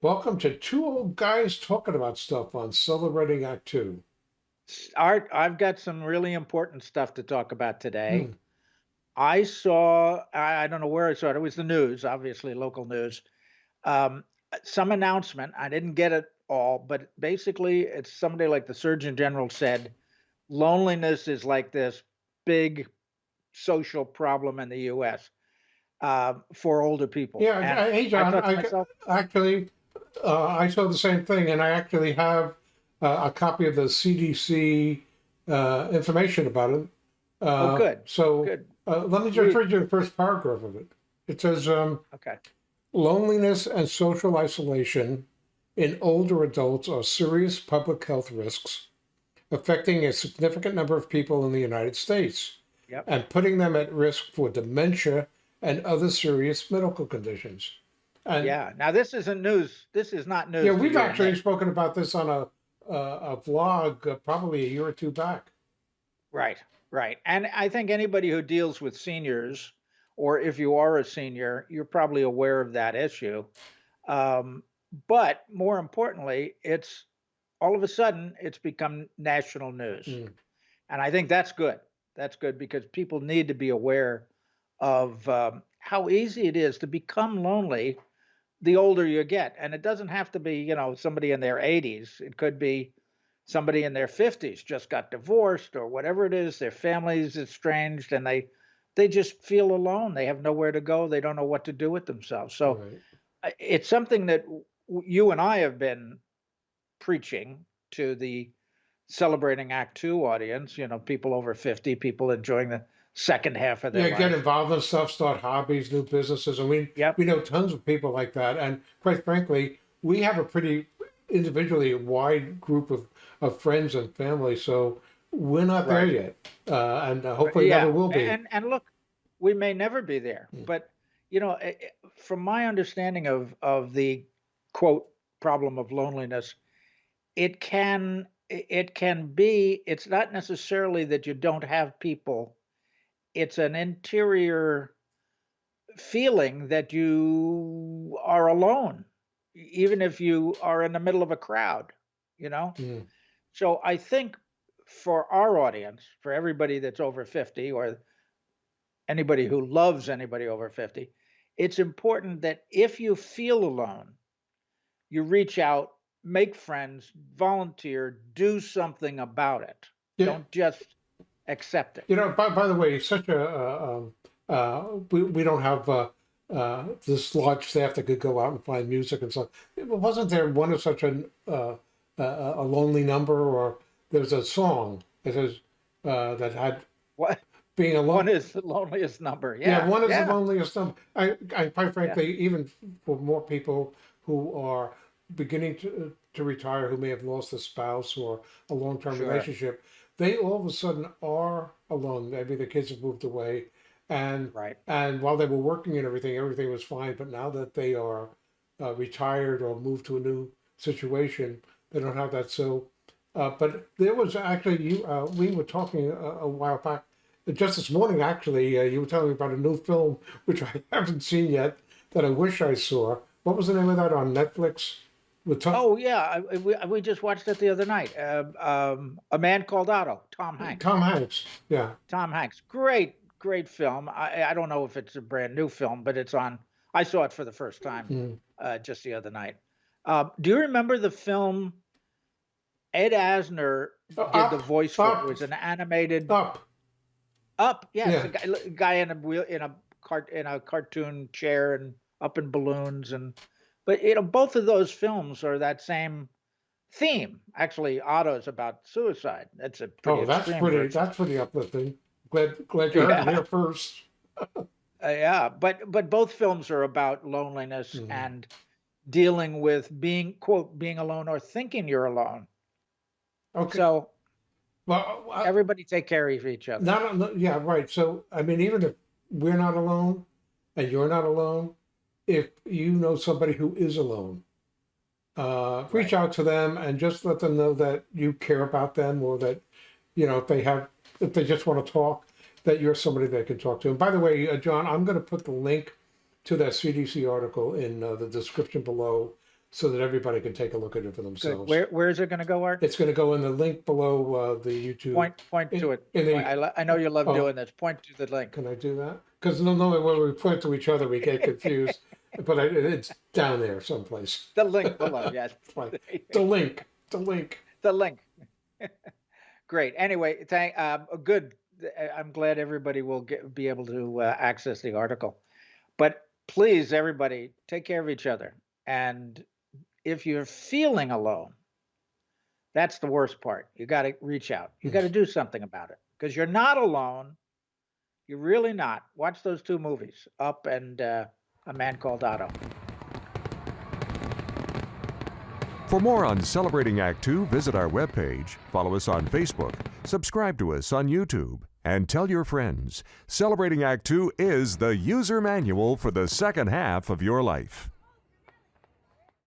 Welcome to two old guys talking about stuff on Celebrating Act Two. Art, I've got some really important stuff to talk about today. Hmm. I saw, I, I don't know where I saw it. It was the news, obviously local news. Um, some announcement. I didn't get it all, but basically, it's somebody like the Surgeon General said, loneliness is like this big social problem in the U.S. Uh, for older people. Yeah, And I- hey I John, to I myself, actually uh, I saw the same thing, and I actually have uh, a copy of the CDC uh, information about it. Uh, oh, good, So good. uh, let me just Read. read you the first paragraph of it. It says, um, Okay. "Loneliness and social isolation in older adults are serious public health risks affecting a significant number of people in the United States Yep. and putting them at risk for dementia and other serious medical conditions." And Yeah. Now, this isn't news. This is not news. yeah, we've actually me. spoken about this on a uh, a vlog uh, probably a year or two back. Right, right. And I think anybody who deals with seniors, or if you are a senior, you're probably aware of that issue. Um, but more importantly, it's all of a sudden it's become national news. Mm. And I think that's good. That's good because people need to be aware of um, how easy it is to become lonely the older you get. And it doesn't have to be, you know, somebody in their 80s. It could be somebody in their 50s just got divorced or whatever it is, their family's estranged and they they just feel alone. They have nowhere to go. They don't know what to do with themselves. So Right. It's something that you and I have been preaching to the celebrating act 2 audience, you know, people over 50, people enjoying the second half of their Yeah, get involved in stuff, start hobbies, new businesses, and we Yep. we know tons of people like that. And quite frankly, we have a pretty individually wide group of of friends and family. So we're not there yet, uh, and uh, hopefully never will be. and and look, we may never be there, Mm. but you know, eh, eh, from my understanding of of the quote problem of loneliness, it can it can be. It's not necessarily that you don't have people. It's an interior feeling that you are alone, even if you are in the middle of a crowd. You know. Mm. So I think for our audience, for everybody that's over 50 or anybody who loves anybody over 50, it's important that if you feel alone, you reach out, make friends, volunteer, do something about it. Yeah, Don't just accept it. you know. By by the way, such a uh, um, uh, we we don't have. Uh, uh, this large staff that could go out and find music and stuff. Wasn't there one of such an uh, a, a lonely number, or there's a song that says uh, that had What being alone. one is the loneliest number? Yeah, Yeah, one is the loneliest number. I, I quite yeah. frankly, even for more people who are beginning to to retire, who may have lost a spouse or a long term Sure. relationship, they all of a sudden are alone. Maybe the kids have moved away, and Right. and while they were working and everything, everything was fine. But now that they are uh, retired or moved to a new situation, they don't have that. So, uh, but there was actually you. Uh, we were talking a, a while back, just this morning. Actually, uh, you were telling me about a new film which I haven't seen yet that I wish I saw. What was the name of that on Netflix? With Tom, Oh yeah, I, we we just watched it the other night. Um, um, a man called Otto, Tom Hanks. Tom Hanks. Yeah. Tom Hanks. Great, great film. I, I don't know if it's a brand new film, but it's on. I saw it for the first time Mm. uh, just the other night. Uh, do you remember the film? Ed Asner Uh, did the voice for it. It was an animated up. Up. A Yeah. guy, guy in a wheel in a cart in a cartoon chair and up in balloons and. But you know, both of those films are that same theme. Actually, Otto's about suicide. That's a pretty Oh, that's pretty. version. That's pretty uplifting. Glad glad you heard it Yeah. here first. Uh, yeah, but but both films are about loneliness Mhm. and dealing with being quote being alone or thinking you're alone. Okay. So Well, uh, everybody take care of each other. not yeah, right. So I mean, even if we're not alone and you're not alone, if you know somebody who is alone, uh, reach Right. out to them and just let them know that you care about them, or that you know if they have if they just want to talk, that you're somebody they can talk to. And by the way, uh, John, I'm going to put the link to that CDC article in uh, the description below, so that everybody can take a look at it for Good. themselves. Where, where is it gonna go, Art? It's gonna go in the link below, uh, the YouTube. Point, point to it. in the- I, I know you love Oh. doing this. Point to the link. Can I do that? Because normally when we point to each other, we get confused, but I, it's down there someplace. The link below, yes. Right. The link, the link. The link. Great. Anyway, thank, um, good. I'm glad everybody will get, be able to uh, access the article. But please, everybody, take care of each other. And if you're feeling alone, that's the worst part. You got to reach out. You got to do something about it because you're not alone. You're really not. Watch those two movies, Up and uh, A Man Called Otto. For more on Celebrating Act Two, visit our webpage, follow us on Facebook, subscribe to us on YouTube, and tell your friends. Celebrating Act Two is the user manual for the second half of your life.